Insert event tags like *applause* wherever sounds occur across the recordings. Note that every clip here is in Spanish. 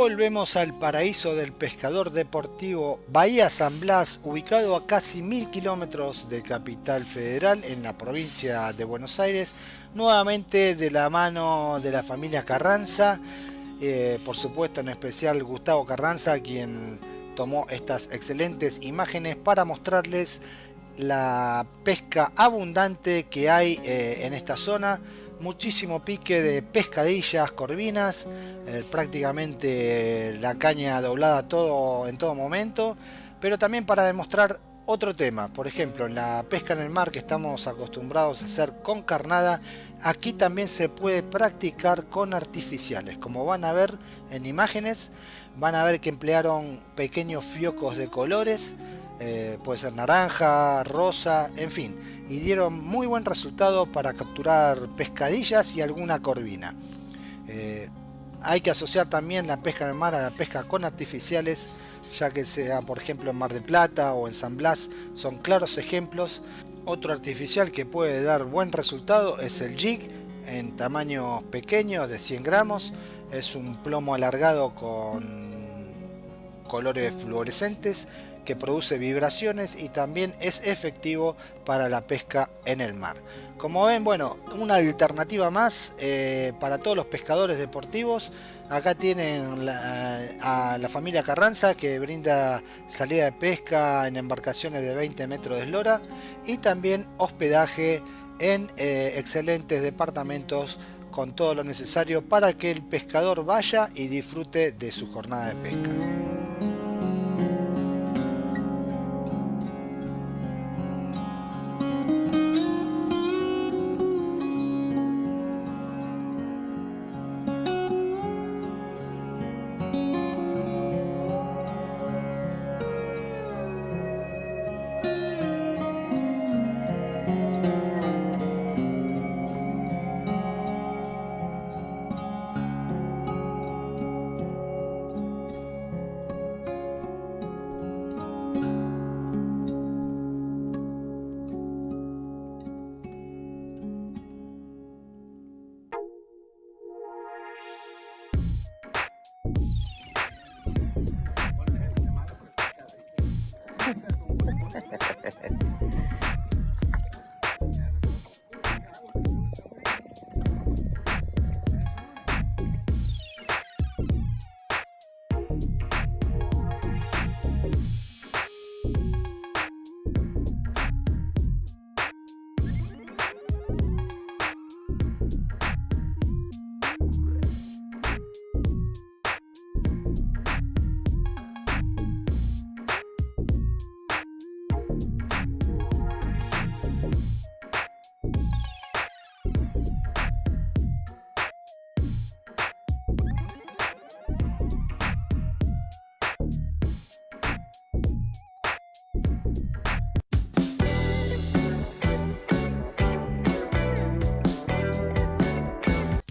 Volvemos al paraíso del pescador deportivo Bahía San Blas, ubicado a casi mil kilómetros de Capital Federal en la provincia de Buenos Aires, nuevamente de la mano de la familia Carranza, eh, por supuesto en especial Gustavo Carranza, quien tomó estas excelentes imágenes para mostrarles la pesca abundante que hay eh, en esta zona muchísimo pique de pescadillas, corvinas, eh, prácticamente la caña doblada todo en todo momento, pero también para demostrar otro tema, por ejemplo en la pesca en el mar que estamos acostumbrados a hacer con carnada, aquí también se puede practicar con artificiales, como van a ver en imágenes, van a ver que emplearon pequeños fiocos de colores, eh, puede ser naranja, rosa, en fin, y dieron muy buen resultado para capturar pescadillas y alguna corvina. Eh, hay que asociar también la pesca en el mar a la pesca con artificiales, ya que sea por ejemplo en Mar de Plata o en San Blas, son claros ejemplos. Otro artificial que puede dar buen resultado es el jig, en tamaños pequeños de 100 gramos. Es un plomo alargado con colores fluorescentes que produce vibraciones y también es efectivo para la pesca en el mar. Como ven, bueno, una alternativa más eh, para todos los pescadores deportivos. Acá tienen a la familia Carranza que brinda salida de pesca en embarcaciones de 20 metros de eslora y también hospedaje en eh, excelentes departamentos con todo lo necesario para que el pescador vaya y disfrute de su jornada de pesca.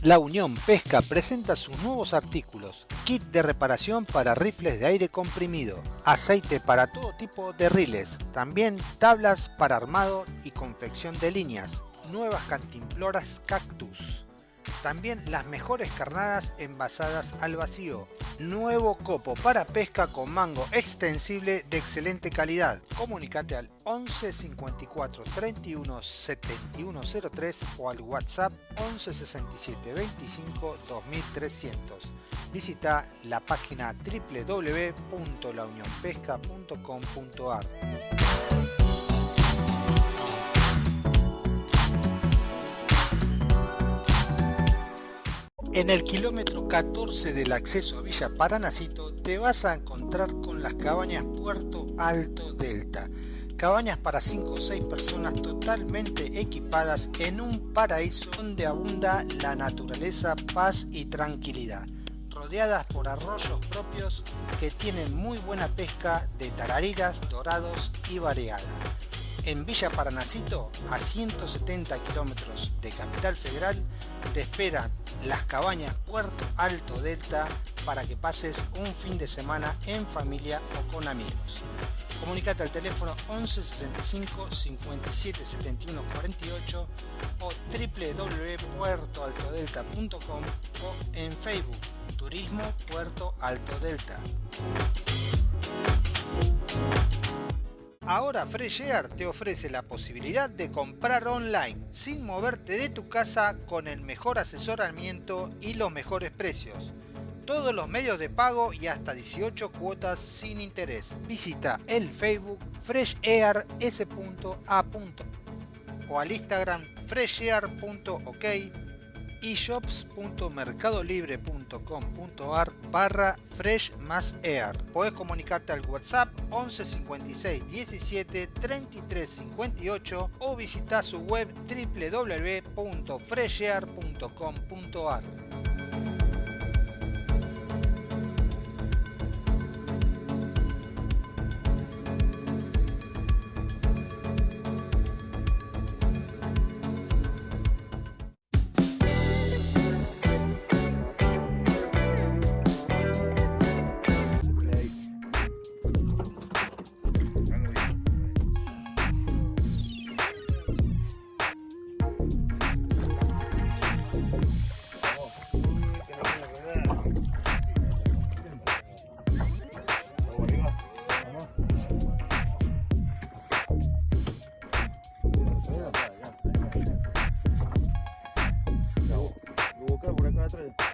La Unión Pesca presenta sus nuevos artículos, kit de reparación para rifles de aire comprimido, aceite para todo tipo de riles, también tablas para armado y confección de líneas, nuevas cantimploras cactus, también las mejores carnadas envasadas al vacío. Nuevo copo para pesca con mango extensible de excelente calidad. Comunicate al 11 54 31 71 03 o al WhatsApp 11 67 25 2300. Visita la página www.launionpesca.com.ar. En el kilómetro 14 del acceso a Villa Paranacito te vas a encontrar con las cabañas Puerto Alto Delta. Cabañas para 5 o 6 personas totalmente equipadas en un paraíso donde abunda la naturaleza, paz y tranquilidad. Rodeadas por arroyos propios que tienen muy buena pesca de tarariras, dorados y variada en Villa Paranacito, a 170 kilómetros de Capital Federal, te esperan las cabañas Puerto Alto Delta para que pases un fin de semana en familia o con amigos. Comunicate al teléfono 11 65 57 71 48 o www.puertoaltodelta.com o en Facebook Turismo Puerto Alto Delta. Ahora Fresh Air te ofrece la posibilidad de comprar online sin moverte de tu casa con el mejor asesoramiento y los mejores precios. Todos los medios de pago y hasta 18 cuotas sin interés. Visita el Facebook freshair.s.a. o al Instagram freshair.ok y shops.mercadolibre.com.ar barra fresh más air. Puedes comunicarte al WhatsApp 11 56 17 33 58 o visitar su web www.freshair.com.ar. Listen.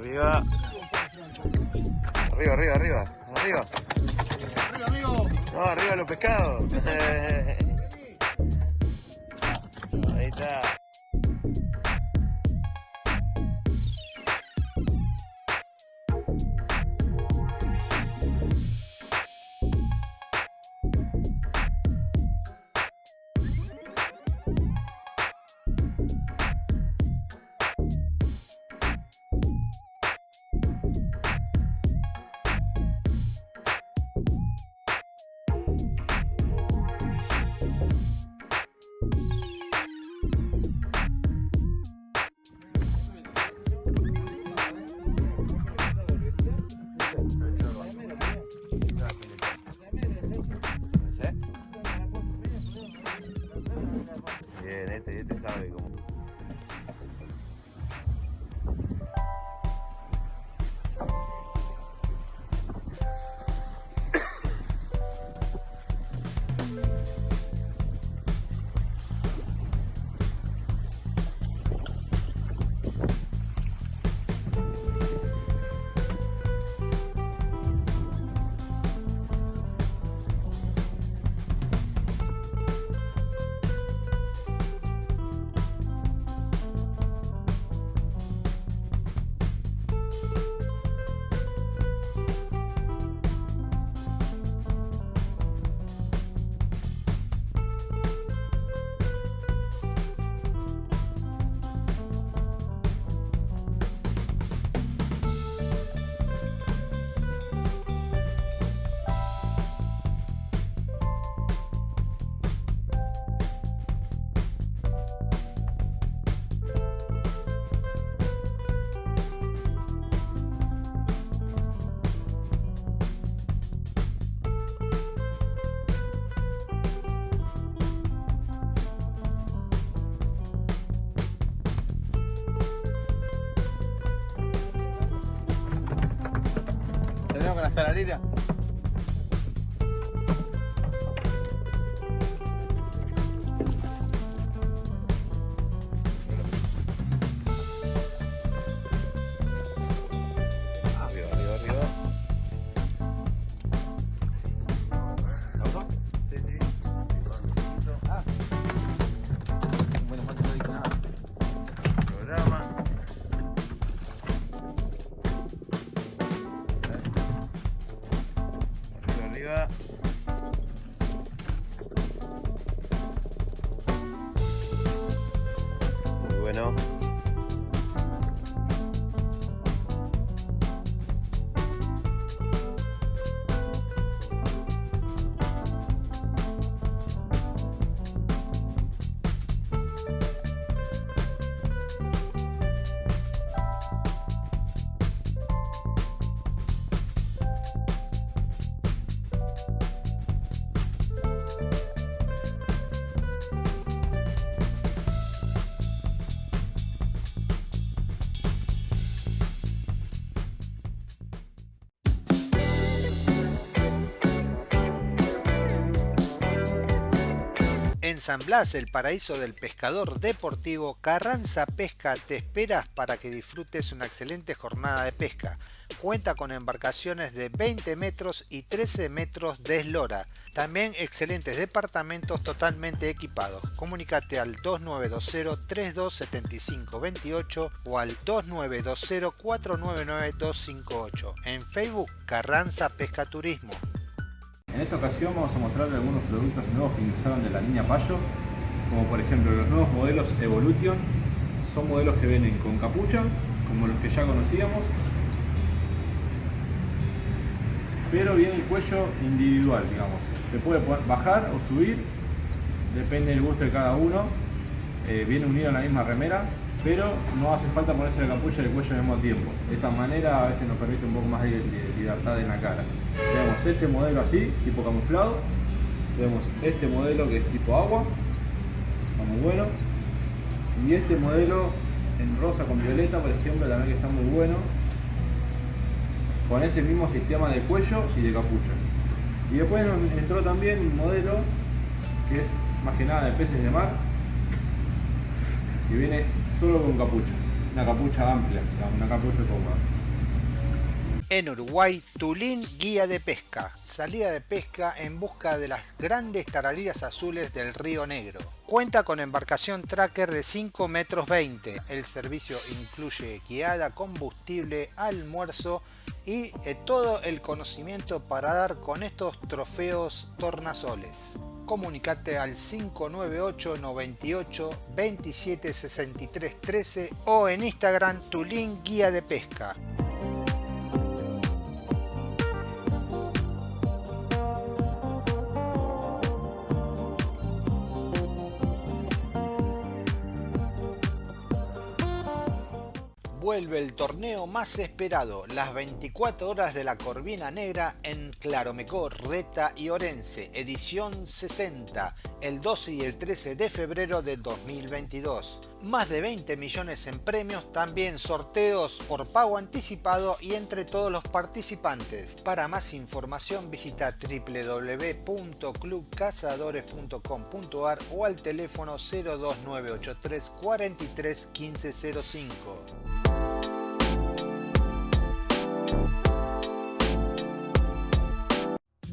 Arriba. Arriba, arriba, arriba. Arriba. Arriba, amigo. No, arriba los pescados. *laughs* Ahí está. Este, este En San Blas, el paraíso del pescador deportivo, Carranza Pesca te espera para que disfrutes una excelente jornada de pesca. Cuenta con embarcaciones de 20 metros y 13 metros de eslora. También excelentes departamentos totalmente equipados. Comunícate al 2920-327528 o al 2920-499-258. En Facebook, Carranza Pesca Turismo. En esta ocasión vamos a mostrarles algunos productos nuevos que ingresaron de la línea Payo, como por ejemplo los nuevos modelos Evolution, son modelos que vienen con capucha, como los que ya conocíamos, pero viene el cuello individual, digamos. Se puede bajar o subir, depende del gusto de cada uno. Eh, viene unido en la misma remera, pero no hace falta ponerse la capucha y el cuello al mismo tiempo. De esta manera a veces nos permite un poco más de libertad en la cara. Tenemos este modelo así, tipo camuflado. Tenemos este modelo que es tipo agua, está muy bueno. Y este modelo en rosa con violeta, por ejemplo, también que está muy bueno con ese mismo sistema de cuello y de capucha. Y después nos entró también un modelo que es más que nada de peces de mar, que viene solo con capucha, una capucha amplia, una capucha cómoda. En Uruguay, Tulín Guía de Pesca. Salida de pesca en busca de las grandes taralillas azules del Río Negro. Cuenta con embarcación tracker de 5 metros 20. El servicio incluye guiada, combustible, almuerzo y eh, todo el conocimiento para dar con estos trofeos tornasoles. Comunicate al 598 98 27 63 13 o en Instagram Tulín Guía de Pesca. Vuelve el torneo más esperado, las 24 horas de la Corvina Negra en Claromecó, Reta y Orense, edición 60, el 12 y el 13 de febrero de 2022. Más de 20 millones en premios, también sorteos por pago anticipado y entre todos los participantes. Para más información visita www.clubcazadores.com.ar o al teléfono 02983 43 1505.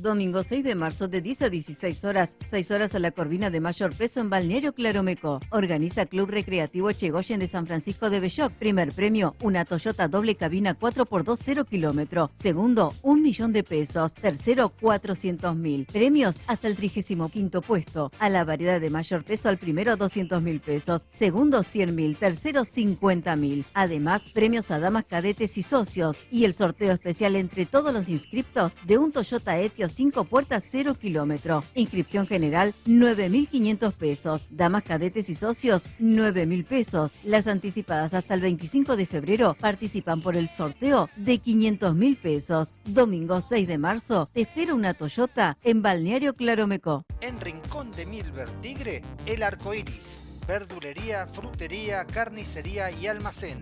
Domingo 6 de marzo de 10 a 16 horas, 6 horas a la Corvina de Mayor Preso en Balneario Claromeco. Organiza Club Recreativo Chegoyen de San Francisco de Belloc. Primer premio, una Toyota doble cabina 4x2 0 kilómetro. Segundo, un millón de pesos. Tercero, 400 mil. Premios hasta el 35 puesto. A la variedad de mayor peso al primero 200 mil pesos. Segundo 100 mil. Tercero 50 mil. Además, premios a damas cadetes y socios. Y el sorteo especial entre todos los inscriptos de un Toyota Etios 5 puertas 0 kilómetro. Inscripción general 9.500 pesos. Damas cadetes y socios 9.000 pesos. Las anticipadas hasta el 25 de febrero participan por el sorteo de 500.000 pesos. Domingo 6 de marzo espera una Toyota en Balneario Claromeco. En Rincón de Milver Tigre, el arco iris. Verdulería, frutería, carnicería y almacén.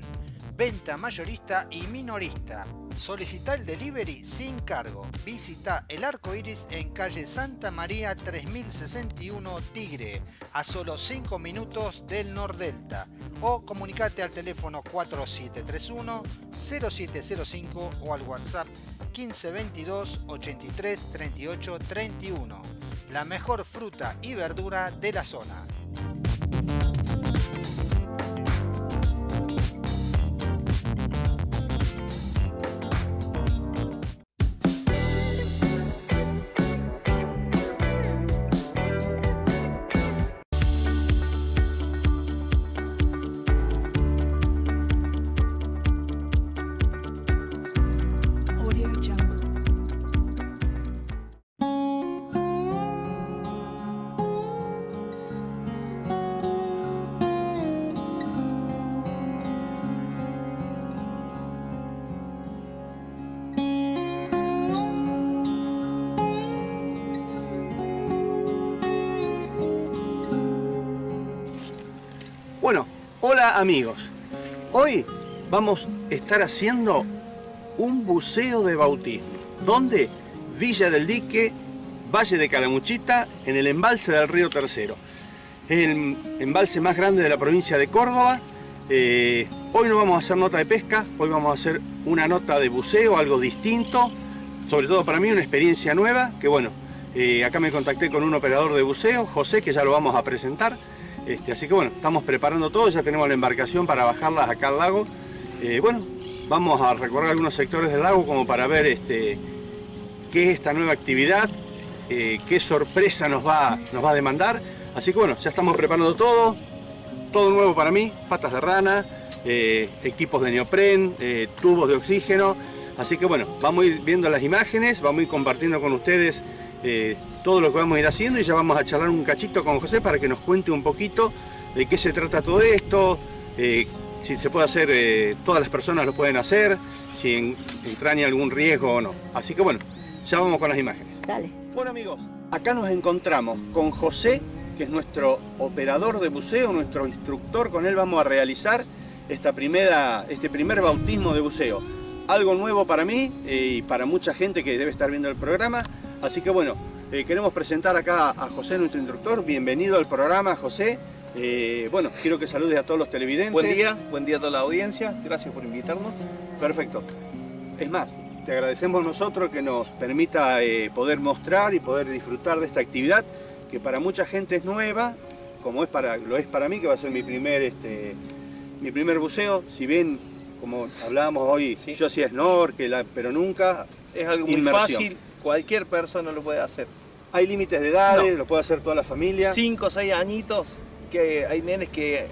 Venta mayorista y minorista. Solicita el delivery sin cargo. Visita el arco iris en calle Santa María 3061 Tigre, a solo 5 minutos del Nordelta. O comunicate al teléfono 4731 0705 o al WhatsApp 1522 83 38 31. La mejor fruta y verdura de la zona. Amigos, hoy vamos a estar haciendo un buceo de bautismo. ¿Dónde? Villa del Dique, Valle de Calamuchita, en el embalse del río Tercero. Es el embalse más grande de la provincia de Córdoba. Eh, hoy no vamos a hacer nota de pesca, hoy vamos a hacer una nota de buceo, algo distinto. Sobre todo para mí una experiencia nueva, que bueno, eh, acá me contacté con un operador de buceo, José, que ya lo vamos a presentar. Este, así que bueno, estamos preparando todo, ya tenemos la embarcación para bajarlas acá al lago. Eh, bueno, vamos a recorrer algunos sectores del lago como para ver este, qué es esta nueva actividad, eh, qué sorpresa nos va, nos va a demandar. Así que bueno, ya estamos preparando todo, todo nuevo para mí, patas de rana, eh, equipos de neopren, tubos de oxígeno. Así que bueno, vamos a ir viendo las imágenes, vamos a ir compartiendo con ustedes todo lo que vamos a ir haciendo y ya vamos a charlar un cachito con José para que nos cuente un poquito de qué se trata todo esto, eh, si se puede hacer, eh, todas las personas lo pueden hacer, si entraña algún riesgo o no. Así que bueno, ya vamos con las imágenes. Dale. Bueno amigos, acá nos encontramos con José, que es nuestro operador de buceo, nuestro instructor, con él vamos a realizar esta primera, este primer bautismo de buceo. Algo nuevo para mí eh, y para mucha gente que debe estar viendo el programa, así que bueno, eh, queremos presentar acá a José, nuestro instructor. Bienvenido al programa, José. Eh, bueno, quiero que saludes a todos los televidentes. Buen día, buen día a toda la audiencia. Gracias por invitarnos. Perfecto. Es más, te agradecemos nosotros que nos permita eh, poder mostrar y poder disfrutar de esta actividad que para mucha gente es nueva, como es para, lo es para mí, que va a ser mi primer, este, mi primer buceo. Si bien, como hablábamos hoy, yo hacía snorkel, pero nunca Es algo muy fácil, cualquier persona lo puede hacer. ¿Hay límites de edades? ¿Lo puede hacer toda la familia? Cinco o seis añitos, que hay nenes que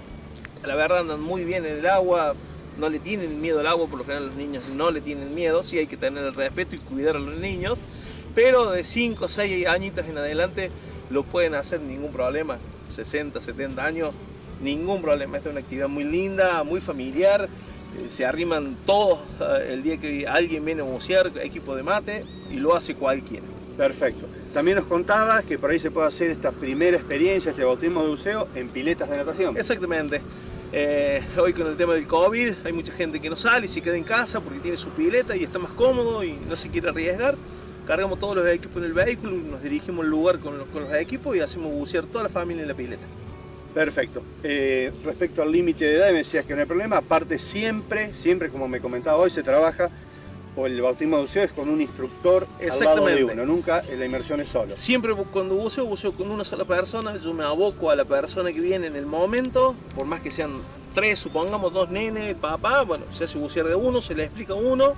la verdad andan muy bien en el agua, no le tienen miedo al agua, por lo general los niños no le tienen miedo, sí hay que tener el respeto y cuidar a los niños, pero de 5 o 6 añitos en adelante lo pueden hacer ningún problema, 60, 70 años, ningún problema, esta es una actividad muy linda, muy familiar, se arriman todos eh, el día que alguien viene a bucear, equipo de mate, y lo hace cualquiera. Perfecto. También nos contabas que por ahí se puede hacer esta primera experiencia, este bautismo de buceo en piletas de natación. Exactamente. Eh, hoy con el tema del COVID hay mucha gente que no sale y se queda en casa porque tiene su pileta y está más cómodo y no se quiere arriesgar. Cargamos todos los equipos en el vehículo, nos dirigimos al lugar con los, con los equipos y hacemos bucear toda la familia en la pileta. Perfecto. Eh, respecto al límite de edad, me decías que no hay problema. Aparte, siempre, siempre, como me comentaba hoy, se trabaja, o el bautismo de buceo es con un instructor al lado de uno, nunca la inmersión es solo. Siempre cuando buceo, buceo con una sola persona, yo me aboco a la persona que viene en el momento, por más que sean tres, supongamos dos nenes, papá, bueno, se hace bucear de uno, se le explica a uno,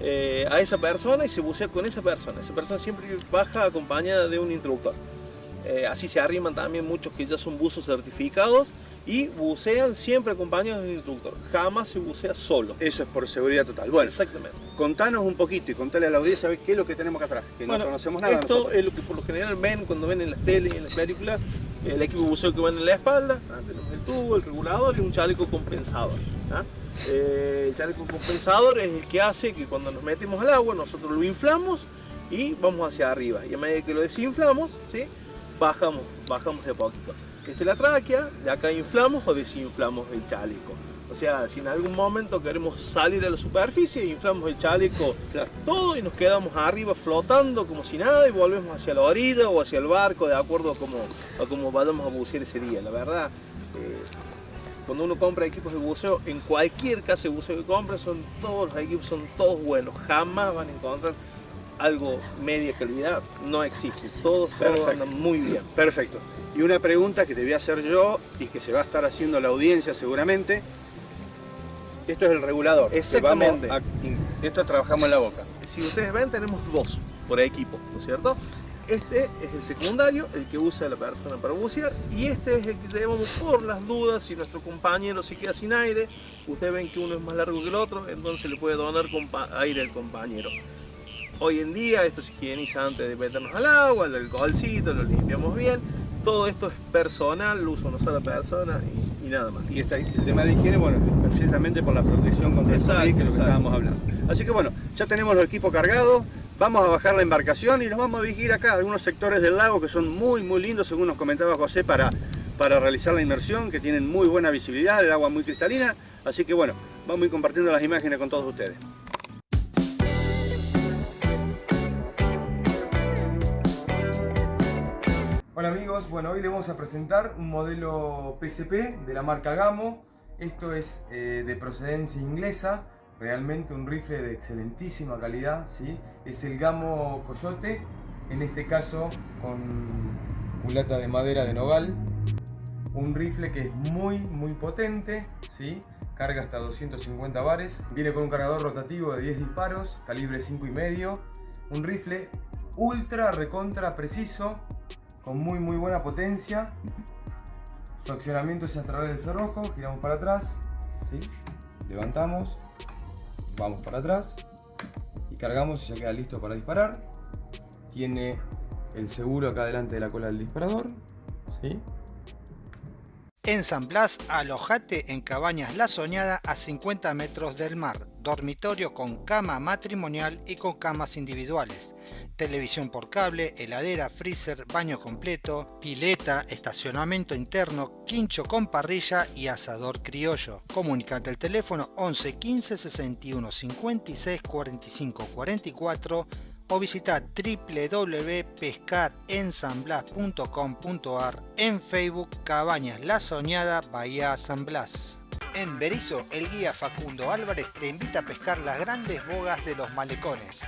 eh, a esa persona y se bucea con esa persona. Esa persona siempre baja acompañada de un instructor. Eh, así se arriman también muchos que ya son buzos certificados y bucean siempre acompañados de un instructor. Jamás se bucea solo. Eso es por seguridad total. Bueno, Exactamente. contanos un poquito y contale a la audiencia a ver qué es lo que tenemos acá atrás, que Bueno, no conocemos nada. Esto nosotros. es lo que por lo general ven cuando ven en las teles y en las películas. El equipo buceo que van en la espalda, ¿ah? tenemos el tubo, el regulador y un chaleco compensador. ¿ah? Eh, el chaleco compensador es el que hace que cuando nos metemos al agua nosotros lo inflamos y vamos hacia arriba. Y a medida que lo desinflamos, ¿sí? Bajamos, bajamos de poquito. Esta es la tráquea, de acá inflamos o desinflamos el chaleco. O sea, si en algún momento queremos salir a la superficie, inflamos el chaleco todo y nos quedamos arriba flotando como si nada y volvemos hacia la orilla o hacia el barco de acuerdo a cómo, a cómo vayamos a bucear ese día. La verdad, eh, cuando uno compra equipos de buceo, en cualquier casa de buceo que compre, son todos los equipos son todos buenos. Jamás van a encontrar algo media calidad, no existe. Todos, todos andan muy bien. Perfecto. Y una pregunta que te voy a hacer yo y que se va a estar haciendo la audiencia seguramente. Esto es el regulador. Exactamente. vamos a esto trabajamos en la boca. Si ustedes ven, tenemos dos por equipo, ¿no es cierto? Este es el secundario, el que usa la persona para bucear, y este es el que llevamos por las dudas si nuestro compañero se queda sin aire. Ustedes ven que uno es más largo que el otro, entonces le puede donar aire al compañero. Hoy en día esto se higieniza antes de meternos al agua, el alcoholcito, lo limpiamos bien. Todo esto es personal, lo usa una sola persona y, y nada más. Y el tema de higiene, bueno, precisamente por la protección contra el Exacto, COVID, que es lo que estábamos hablando. Así que bueno, ya tenemos los equipos cargados, vamos a bajar la embarcación y nos vamos a dirigir acá a algunos sectores del lago que son muy, muy lindos, según nos comentaba José, para, para realizar la inmersión, que tienen muy buena visibilidad, el agua muy cristalina, así que bueno, vamos a ir compartiendo las imágenes con todos ustedes. Hola amigos, bueno hoy les vamos a presentar un modelo PSP de la marca Gamo. Esto es eh, de procedencia inglesa, realmente un rifle de excelentísima calidad, ¿sí? Es el Gamo Coyote, en este caso con culata de madera de nogal. Un rifle que es muy muy potente, ¿sí? carga hasta 250 bares. Viene con un cargador rotativo de 10 disparos, calibre 5,5. Un rifle ultra recontra preciso, con muy muy buena potencia. Su accionamiento es a través del cerrojo, giramos para atrás, ¿sí? levantamos, vamos para atrás y cargamos y ya queda listo para disparar. Tiene el seguro acá delante de la cola del disparador. ¿sí? En San Blas, alojate en Cabañas La Soñada a 50 metros del mar, dormitorio con cama matrimonial y con camas individuales, televisión por cable, heladera, freezer, baño completo, pileta, estacionamiento interno, quincho con parrilla y asador criollo. Comunicate al teléfono 11 15 61 56 45 44 o visita www.pescarensanblas.com.ar en Facebook Cabañas La Soñada Bahía San Blas. En Berizo, el guía Facundo Álvarez te invita a pescar las grandes bogas de los malecones.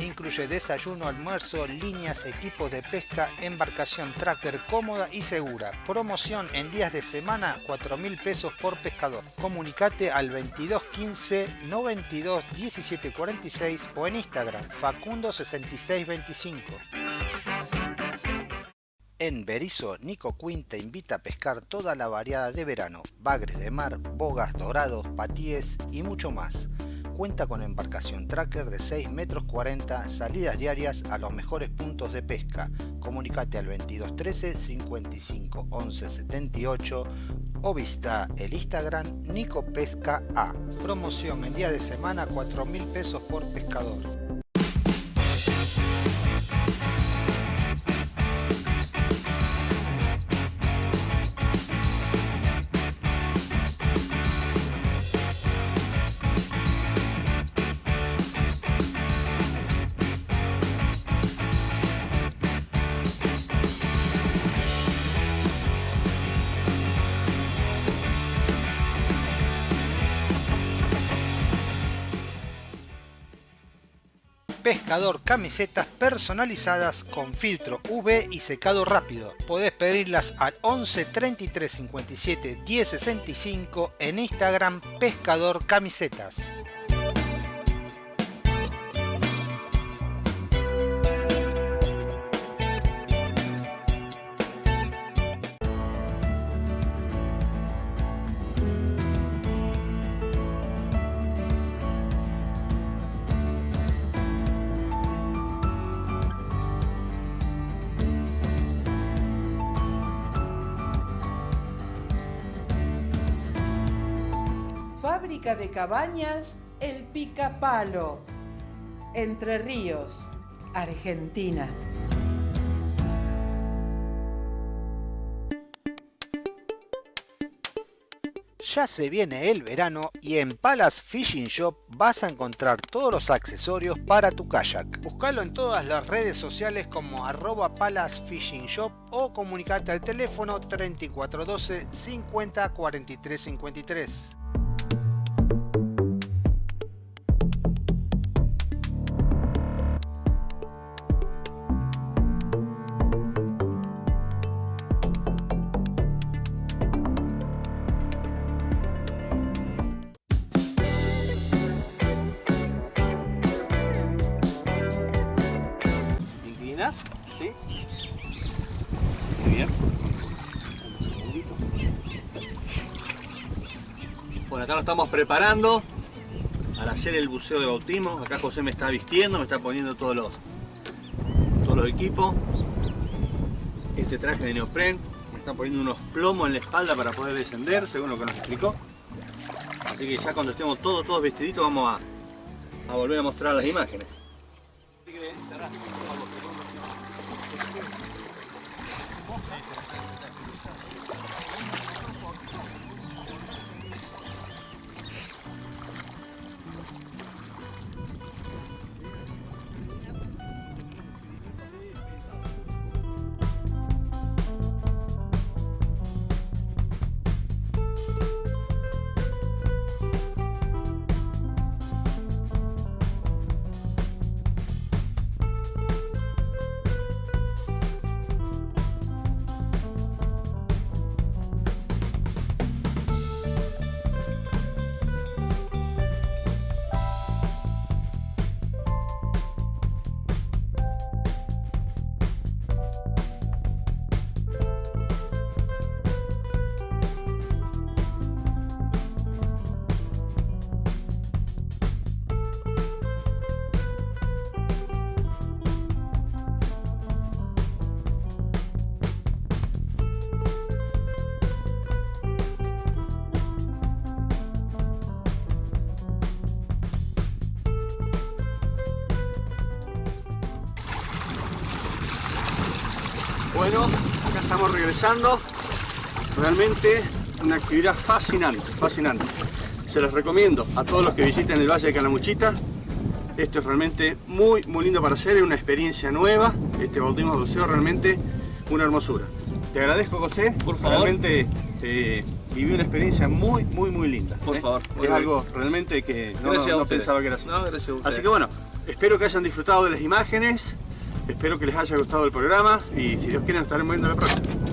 Incluye desayuno, almuerzo, líneas, equipos de pesca, embarcación tracker cómoda y segura. Promoción en días de semana, 4 mil pesos por pescador. Comunicate al 2215 92 17 46 o en Instagram Facundo 6625. En Berizo, Nico Quinn te invita a pescar toda la variada de verano, bagres de mar, bogas dorados, patíes y mucho más cuenta con embarcación tracker de 6 metros 40, salidas diarias a los mejores puntos de pesca. Comunicate al 2213 55 11 78 o visita el Instagram Nico Pesca A. Promoción en día de semana 4 mil pesos por pescador. Pescador camisetas personalizadas con filtro UV y secado rápido. Podés pedirlas al 11 33 57 10 65 en Instagram Pescador Camisetas. Cabañas El Picapalo, Entre Ríos, Argentina. Ya se viene el verano y en Palace Fishing Shop vas a encontrar todos los accesorios para tu kayak. Búscalo en todas las redes sociales como arroba Palace Fishing Shop o comunicate al teléfono 3412 50 43 53. Estamos preparando para hacer el buceo de bautismo. Acá José me está vistiendo, me está poniendo todos los, todos los equipos. Este traje de neopren. Me está poniendo unos plomos en la espalda para poder descender, según lo que nos explicó. Así que ya cuando estemos todos, todos vestiditos vamos a, a volver a mostrar las imágenes. Estamos regresando. Realmente una actividad fascinante, fascinante. Se los recomiendo a todos los que visiten el Valle de Calamuchita. Esto es realmente muy, muy lindo para hacer, es una experiencia nueva. Este bautismo de buceo realmente una hermosura. Te agradezco, José. Por favor. Realmente eh, viví una experiencia muy, muy, muy linda. Por ¿eh? favor. Es algo realmente que no, pensaba que era así. No, gracias a ustedes. Así que bueno, espero que hayan disfrutado de las imágenes, espero que les haya gustado el programa y si Dios quiere nos estaremos viendo la próxima.